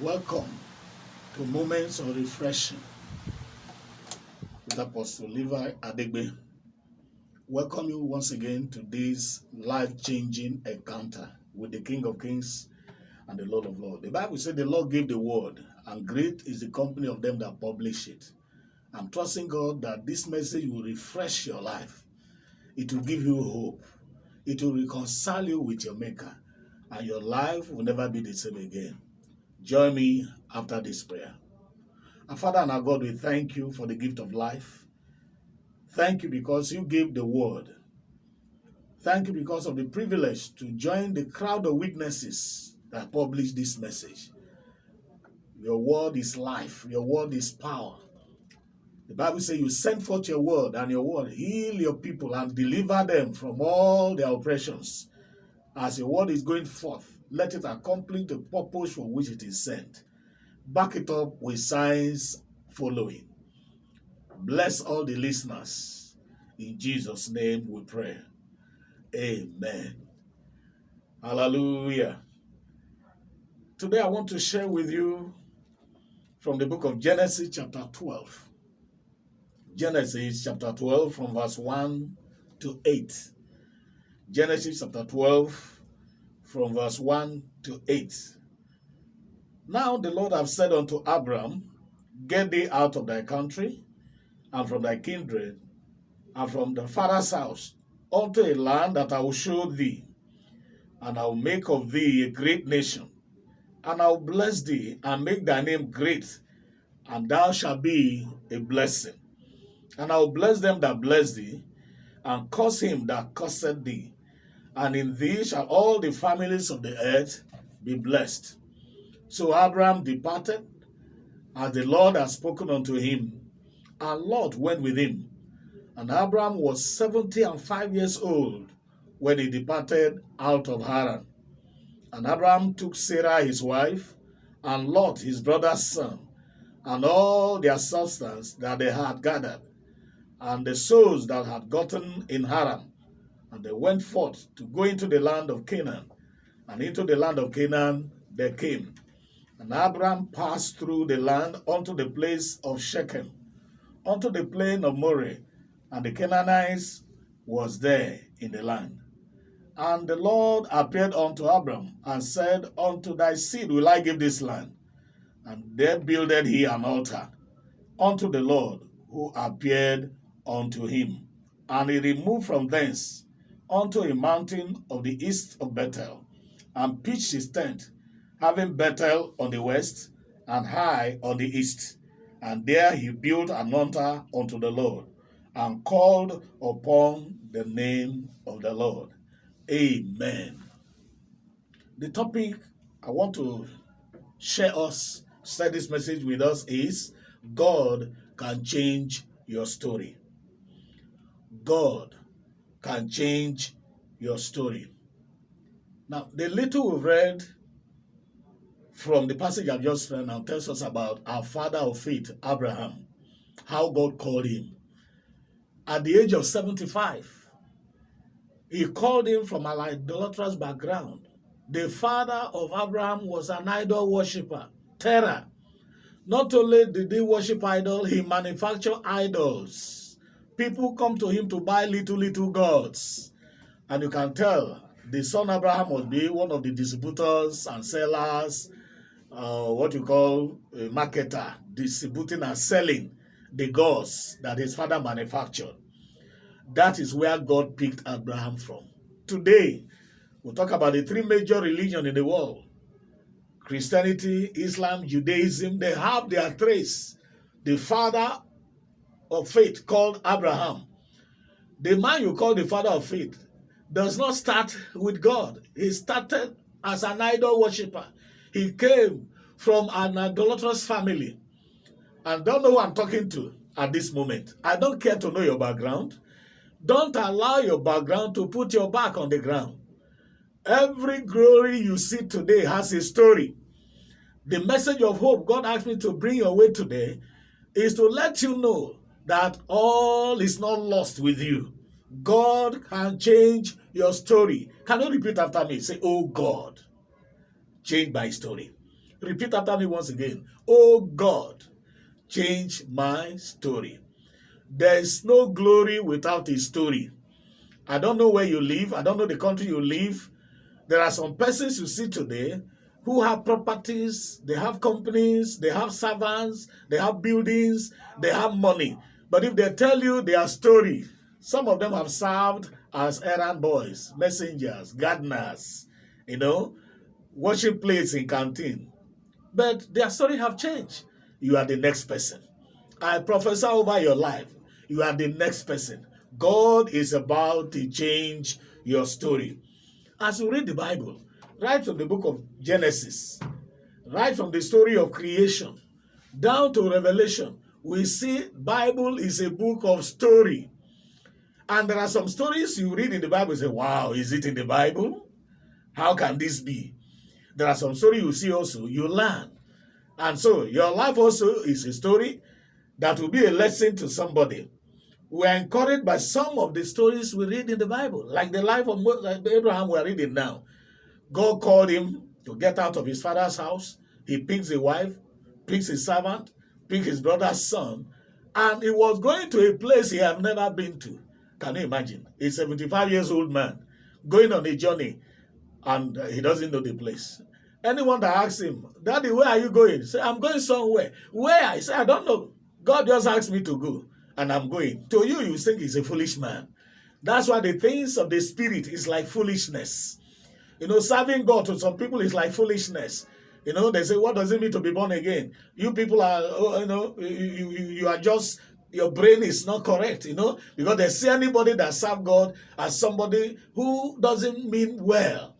Welcome to Moments of Refreshing with Apostle Levi Adegbe. Welcome you once again to this life-changing encounter with the King of Kings and the Lord of Lords. The Bible said the Lord gave the word, and great is the company of them that publish it. I'm trusting God that this message will refresh your life. It will give you hope. It will reconcile you with your Maker, and your life will never be the same again. Join me after this prayer. Our Father and our God, we thank you for the gift of life. Thank you because you gave the word. Thank you because of the privilege to join the crowd of witnesses that publish this message. Your word is life. Your word is power. The Bible says you send forth your word and your word heal your people and deliver them from all their oppressions. As your word is going forth, let it accomplish the purpose for which it is sent. Back it up with signs following. Bless all the listeners. In Jesus' name we pray. Amen. Hallelujah. Today I want to share with you from the book of Genesis chapter 12. Genesis chapter 12 from verse 1 to 8. Genesis chapter 12 from verse 1 to 8. Now the Lord have said unto Abram, Get thee out of thy country, and from thy kindred, and from the father's house, unto a land that I will show thee, and I will make of thee a great nation, and I will bless thee, and make thy name great, and thou shalt be a blessing. And I will bless them that bless thee, and curse him that curseth thee, and in thee shall all the families of the earth be blessed. So Abraham departed, as the Lord had spoken unto him, and Lot went with him. And Abraham was seventy and five years old when he departed out of Haran. And Abraham took Sarah his wife, and Lot his brother's son, and all their substance that they had gathered, and the souls that had gotten in Haran, and they went forth to go into the land of Canaan. And into the land of Canaan they came. And Abraham passed through the land unto the place of Shechem, unto the plain of Moreh, and the Canaanites was there in the land. And the Lord appeared unto Abram and said, Unto thy seed will I give this land. And there builded he an altar unto the Lord who appeared unto him. And he removed from thence unto a mountain of the east of Bethel, and pitched his tent, having Bethel on the west, and Hai on the east. And there he built an altar unto the Lord, and called upon the name of the Lord. Amen. The topic I want to share us, share this message with us is God can change your story. God can change your story. Now, the little we've read from the passage I've just read now tells us about our father of faith, Abraham, how God called him. At the age of 75, he called him from an idolatrous background. The father of Abraham was an idol worshiper, Terah. Not only did he worship idol, he manufactured idols people come to him to buy little, little gods. And you can tell the son Abraham must be one of the distributors and sellers, uh, what you call a marketer, distributing and selling the gods that his father manufactured. That is where God picked Abraham from. Today, we'll talk about the three major religions in the world. Christianity, Islam, Judaism, they have their trace. The father of faith called Abraham. The man you call the father of faith does not start with God. He started as an idol worshiper. He came from an idolatrous family. And don't know who I'm talking to at this moment. I don't care to know your background. Don't allow your background to put your back on the ground. Every glory you see today has a story. The message of hope God asked me to bring your way today is to let you know that all is not lost with you. God can change your story. Can you repeat after me? Say, Oh God, change my story. Repeat after me once again. Oh God, change my story. There is no glory without a story. I don't know where you live. I don't know the country you live. There are some persons you see today who have properties, they have companies, they have servants, they have buildings, they have money. But if they tell you their story, some of them have served as errand boys, messengers, gardeners, you know, washing plates in canteen. But their story have changed. You are the next person. I prophesy over your life. You are the next person. God is about to change your story. As you read the Bible, right from the book of Genesis, right from the story of creation, down to Revelation, we see Bible is a book of story. And there are some stories you read in the Bible say, wow, is it in the Bible? How can this be? There are some stories you see also, you learn. And so your life also is a story that will be a lesson to somebody. We are encouraged by some of the stories we read in the Bible, like the life of Abraham we are reading now. God called him to get out of his father's house. He picks a wife, picks his servant, picks his brother's son, and he was going to a place he had never been to. Can you imagine? A 75 years old man going on a journey and uh, he doesn't know the place. Anyone that asks him, Daddy, where are you going? Say, I'm going somewhere. Where? I say, I don't know. God just asked me to go and I'm going. To you, you think he's a foolish man. That's why the things of the spirit is like foolishness. You know, serving God to some people is like foolishness. You know, they say, what does it mean to be born again? You people are, oh, you know, you, you, you are just, your brain is not correct, you know, because they see anybody that serve God as somebody who doesn't mean well.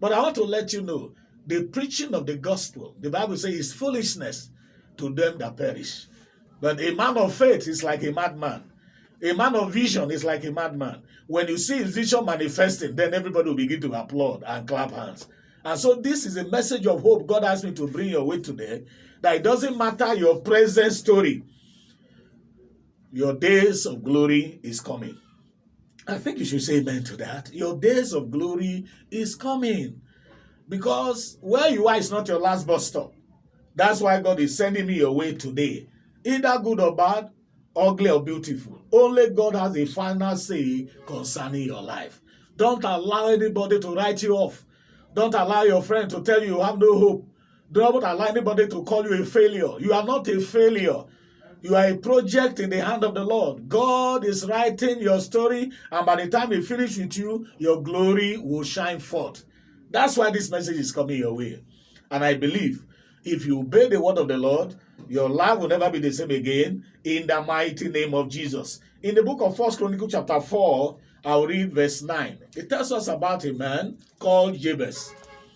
But I want to let you know, the preaching of the gospel, the Bible says, is foolishness to them that perish. But a man of faith is like a madman. A man of vision is like a madman. When you see his vision manifesting, then everybody will begin to applaud and clap hands. And so this is a message of hope God asked me to bring your way today, that it doesn't matter your present story. Your days of glory is coming. I think you should say amen to that. Your days of glory is coming. Because where you are is not your last bus stop. That's why God is sending me your way today. Either good or bad, ugly or beautiful. Only God has a final say concerning your life. Don't allow anybody to write you off. Don't allow your friend to tell you you have no hope. Don't allow anybody to call you a failure. You are not a failure. You are a project in the hand of the Lord. God is writing your story, and by the time He finishes with you, your glory will shine forth. That's why this message is coming your way. And I believe if you obey the word of the Lord, your life will never be the same again in the mighty name of Jesus. In the book of First Chronicle chapter 4, I'll read verse 9. It tells us about a man called Jabez.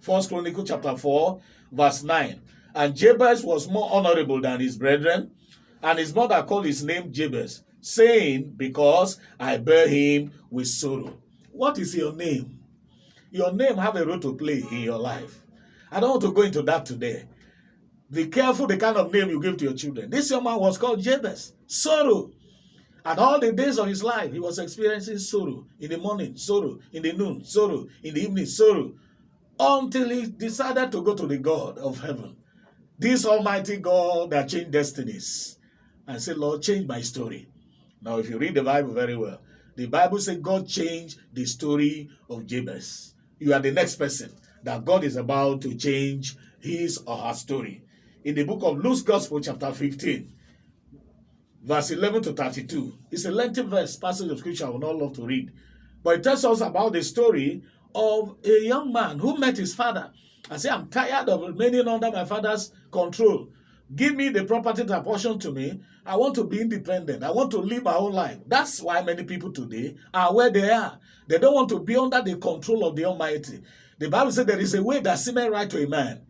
First Chronicle chapter 4, verse 9. And Jabez was more honorable than his brethren, and his mother called his name Jabez, saying, Because I bear him with sorrow. What is your name? Your name have a role to play in your life. I don't want to go into that today. Be careful the kind of name you give to your children. This young man was called Jabez, sorrow. And all the days of his life, he was experiencing sorrow. In the morning, sorrow. In the noon, sorrow. In the evening, sorrow. Until he decided to go to the God of heaven. This almighty God that changed destinies. And said, Lord, change my story. Now, if you read the Bible very well, the Bible says God changed the story of Jabez you are the next person that God is about to change his or her story. In the book of Luke's Gospel, chapter 15, verse 11 to 32, it's a lengthy verse, passage of scripture I would not love to read. But it tells us about the story of a young man who met his father and said, I'm tired of remaining under my father's control. Give me the property that portion to me. I want to be independent. I want to live my own life. That's why many people today are where they are. They don't want to be under the control of the Almighty. The Bible says there is a way that seemeth right to a man,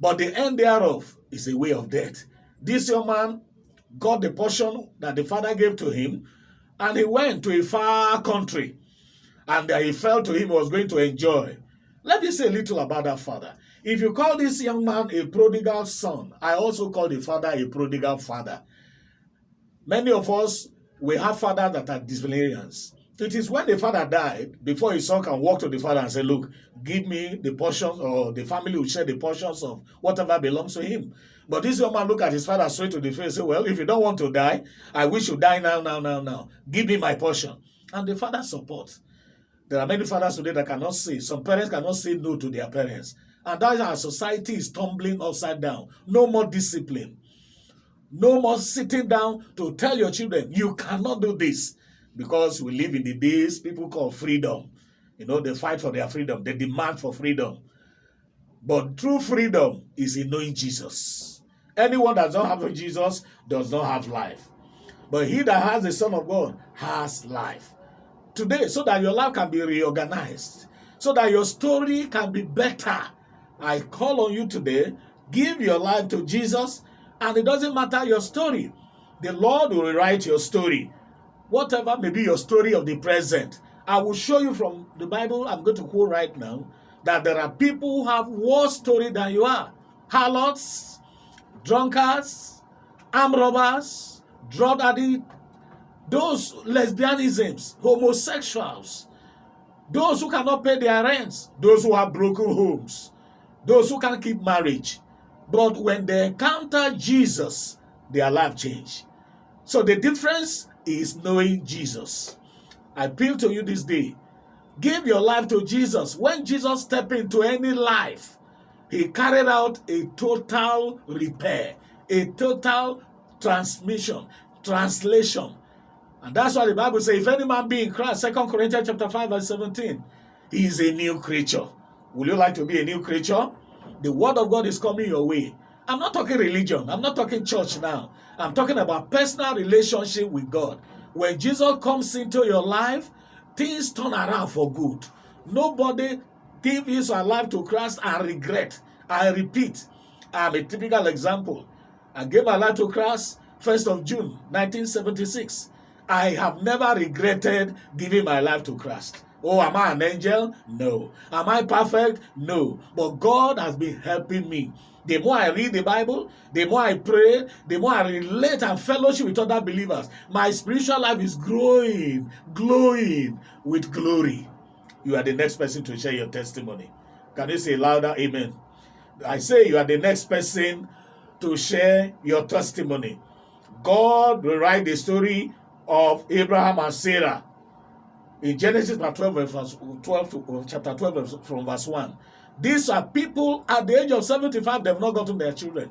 but the end thereof is a way of death. This young man got the portion that the father gave to him, and he went to a far country, and he felt to him he was going to enjoy. Let me say a little about that father. If you call this young man a prodigal son, I also call the father a prodigal father. Many of us, we have fathers that are disciplinarians. It is when the father died, before his son can walk to the father and say, Look, give me the portions, or the family will share the portions of whatever belongs to him. But this young man look at his father straight to the face and say, Well, if you don't want to die, I wish you die now, now, now, now. Give me my portion. And the father supports. There are many fathers today that cannot say, some parents cannot say no to their parents. And that our society is tumbling upside down. No more discipline. No more sitting down to tell your children, you cannot do this because we live in the days people call freedom. You know, they fight for their freedom, they demand for freedom. But true freedom is in knowing Jesus. Anyone that does not have Jesus does not have life. But he that has the Son of God has life. Today, so that your life can be reorganized, so that your story can be better. I call on you today, give your life to Jesus, and it doesn't matter your story. The Lord will rewrite your story whatever may be your story of the present, I will show you from the Bible I'm going to quote right now that there are people who have worse story than you are. Harlots, drunkards, arm robbers, drug addicts, those lesbianisms, homosexuals, those who cannot pay their rents, those who have broken homes, those who can't keep marriage. But when they encounter Jesus, their life change. So the difference is knowing Jesus. I appeal to you this day. Give your life to Jesus. When Jesus stepped into any life, he carried out a total repair, a total transmission, translation. And that's why the Bible says, if any man be in Christ, 2 Corinthians chapter 5, verse 17, he is a new creature. Would you like to be a new creature? The word of God is coming your way. I'm not talking religion. I'm not talking church now. I'm talking about personal relationship with God. When Jesus comes into your life, things turn around for good. Nobody give his life to Christ and regret. I repeat, I'm a typical example. I gave my life to Christ 1st of June 1976. I have never regretted giving my life to Christ. Oh, am I an angel? No. Am I perfect? No. But God has been helping me. The more I read the Bible, the more I pray, the more I relate and fellowship with other believers, my spiritual life is growing, glowing with glory. You are the next person to share your testimony. Can you say louder? Amen. I say you are the next person to share your testimony. God will write the story of Abraham and Sarah in Genesis chapter 12, verse 12 uh, chapter 12 from verse 1. These are people at the age of 75, they've not gotten their children.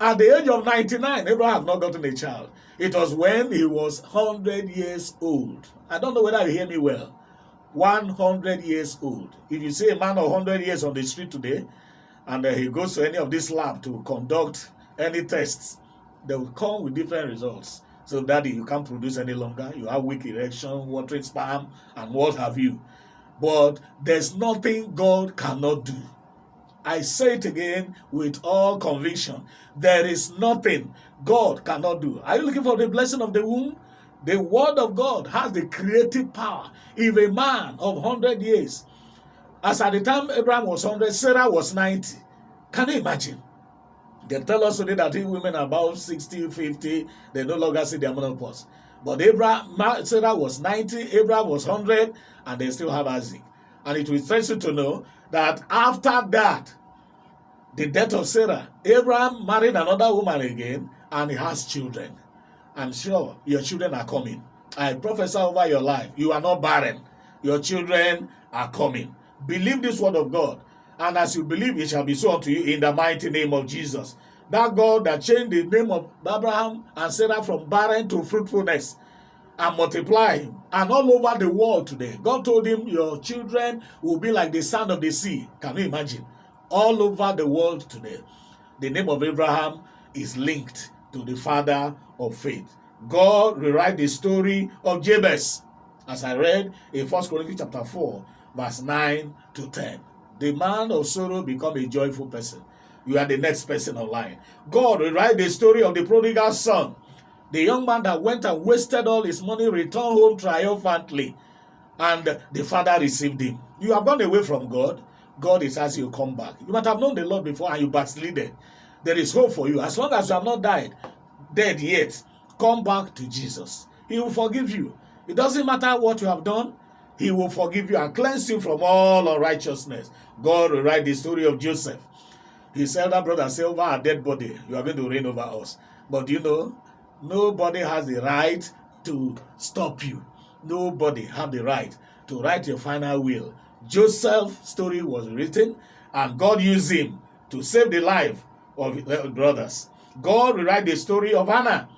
At the age of 99, Abraham have not gotten a child. It was when he was 100 years old. I don't know whether you hear me well. 100 years old. If you see a man of 100 years on the street today, and uh, he goes to any of this lab to conduct any tests, they will come with different results. So, daddy, you can't produce any longer. You have weak erection, watering sperm, and what have you. But there's nothing God cannot do. I say it again with all conviction. There is nothing God cannot do. Are you looking for the blessing of the womb? The word of God has the creative power. If a man of 100 years, as at the time Abraham was 100, Sarah was 90. Can you imagine? They tell us today that women are about 60, 50, they no longer see their menopause. But Abraham, Sarah was 90, Abraham was 100, and they still have Isaac. And it will interest you to know that after that, the death of Sarah, Abraham married another woman again, and he has children. I'm sure your children are coming. I prophesy over your life. You are not barren. Your children are coming. Believe this word of God. And as you believe, it shall be so unto you in the mighty name of Jesus. That God that changed the name of Abraham and Sarah from barren to fruitfulness and multiply and all over the world today. God told him, Your children will be like the sand of the sea. Can you imagine? All over the world today. The name of Abraham is linked to the father of faith. God rewrite the story of Jabez, as I read in 1 Corinthians chapter 4, verse 9 to 10. The man of sorrow become a joyful person. You are the next person online. God will write the story of the prodigal son. The young man that went and wasted all his money returned home triumphantly. And the father received him. You have gone away from God. God is asking you come back. You might have known the Lord before and you backslided. There is hope for you. As long as you have not died, dead yet, come back to Jesus. He will forgive you. It doesn't matter what you have done, He will forgive you and cleanse you from all unrighteousness. God will write the story of Joseph. His elder brother said, Over our dead body, you are going to reign over us. But you know, nobody has the right to stop you. Nobody have the right to write your final will. Joseph's story was written, and God used him to save the life of his brothers. God will write the story of Hannah.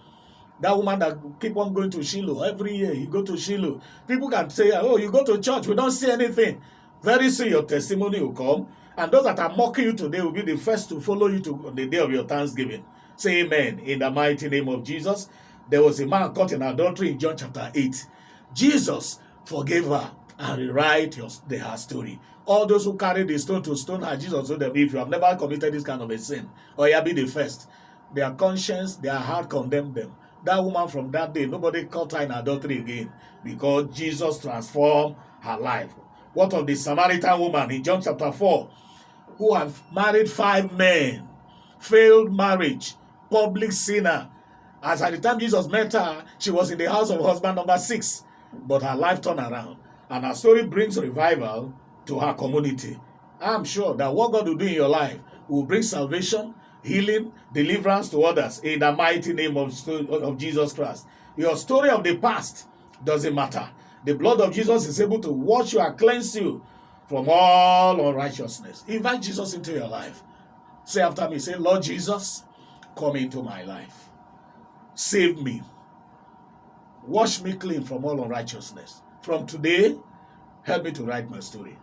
That woman that keep on going to Shiloh every year, you go to Shiloh. People can say, "Oh, you go to church, we don't see anything." Very soon, your testimony will come, and those that are mocking you today will be the first to follow you to the day of your Thanksgiving. Say Amen in the mighty name of Jesus. There was a man caught in adultery in John chapter eight. Jesus forgave her and rewrite your, the, her story. All those who carried the stone to stone her, Jesus told them, if you have never committed this kind of a sin, or you be the first, their conscience, their heart condemned them. That woman from that day, nobody caught her in adultery again because Jesus transformed her life. What of the Samaritan woman in John chapter 4 who have married five men, failed marriage, public sinner. As at the time Jesus met her, she was in the house of husband number six, but her life turned around. And her story brings revival to her community. I'm sure that what God will do in your life will bring salvation, healing, deliverance to others in the mighty name of, of Jesus Christ. Your story of the past doesn't matter. The blood of Jesus is able to wash you and cleanse you from all unrighteousness. Invite Jesus into your life. Say after me, say, Lord Jesus, come into my life. Save me. Wash me clean from all unrighteousness. From today, help me to write my story.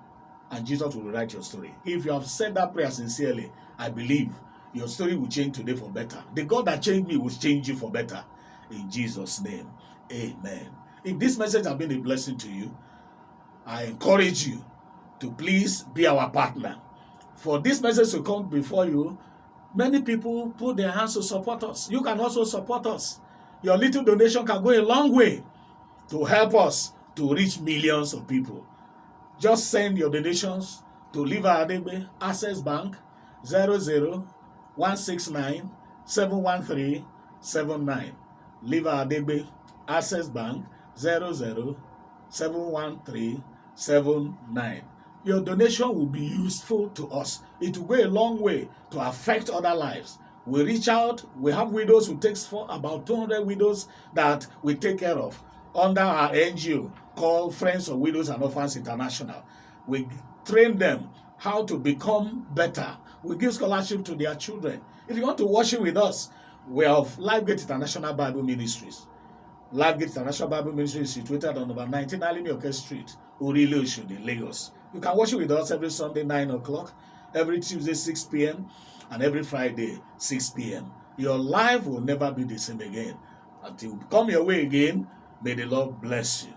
And Jesus will write your story. If you have said that prayer sincerely, I believe your story will change today for better. The God that changed me will change you for better. In Jesus' name, amen. If this message has been a blessing to you, I encourage you to please be our partner. For this message to come before you, many people put their hands to support us. You can also support us. Your little donation can go a long way to help us to reach millions of people. Just send your donations to Liva Adebe Access Bank 00169 713 Liva Adebe Access Bank 00713 Your donation will be useful to us. It will go a long way to affect other lives. We reach out, we have widows who takes for about 200 widows that we take care of under our NGO called Friends of Widows and Orphans International. We train them how to become better. We give scholarship to their children. If you want to worship with us, we have Lifegate International Bible Ministries. Lifegate International Bible Ministry is situated on number 19 Alimioke Street, Orile Oshodi, Lagos. You can worship with us every Sunday, 9 o'clock, every Tuesday, 6 p.m., and every Friday, 6 p.m. Your life will never be the same again. Until we come your way again, may the Lord bless you.